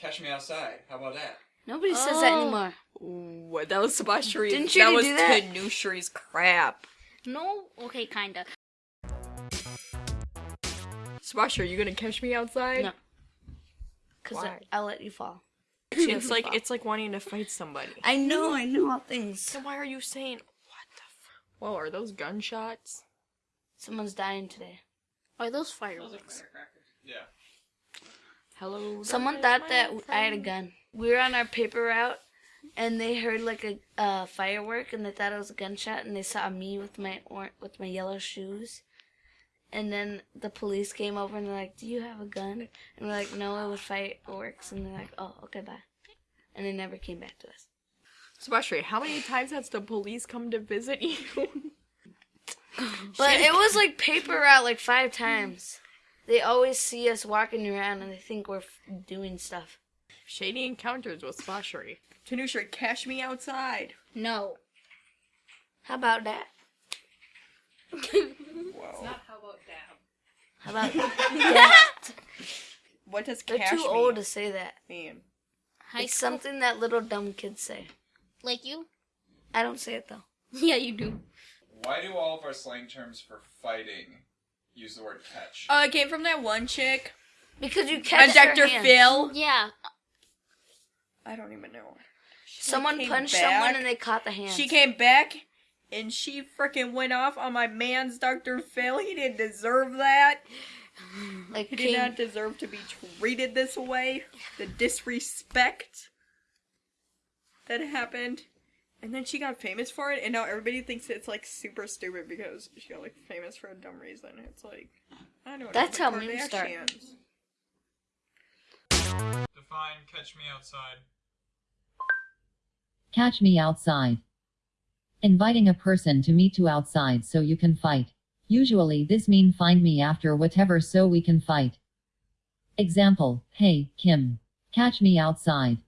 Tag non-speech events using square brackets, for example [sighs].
Catch me outside. How about that? Nobody says that Oh. anymore. What? That was Sebastian. Didn't you that was do that? Tanushri's crap. No? Okay, kinda. Sebastian, are you gonna catch me outside? No. Cause Why? I'll let you fall. [laughs] It's like it's like wanting to fight somebody. I know, I know all things. So why are you saying what the? F- Whoa, are those gunshots? Someone's dying today. Are those fireworks? Yeah. Hello. Someone thought that old I had a gun. We were on our paper route, and they heard like a uh, firework, and they thought it was a gunshot, and they saw me with my or- with my yellow shoes. And then the police came over and they're like, "Do you have a gun?" And we're like, "No, it was fireworks." And they're like, "Oh, okay, bye." And they never came back to us. Sebastian, how many times has the police come to visit you? But [laughs] it was like paper route like five times. They always see us walking around and they think we're f- doing stuff. Shady encounters with Sebastian. Tanushri, cash me outside. No. How about that? Whoa. How about [laughs] that? What does They're cash too me old to say that. mean? High It's school? something that little dumb kids say. Like you? I don't say it though. [laughs] Yeah, you do. Why do all of our slang terms for fighting use the word catch? Oh, it came from that one chick. Because you catch Dr. their hands. Phil. Yeah. I don't even know. She Someone punched back. someone and they caught the hands. She came back and she freaking went off on my man's Dr. Phil. He didn't deserve that. [sighs] like He did not deserve to be treated this way. The disrespect that happened. And then she got famous for it, and now everybody thinks it's like super stupid because she got like famous for a dumb reason. It's like I don't know That's how memes start. Define catch me outside. Catch me outside. Inviting a person to meet you outside so you can fight. Usually this mean find me after whatever so we can fight. Example, hey, Kim. Catch me outside.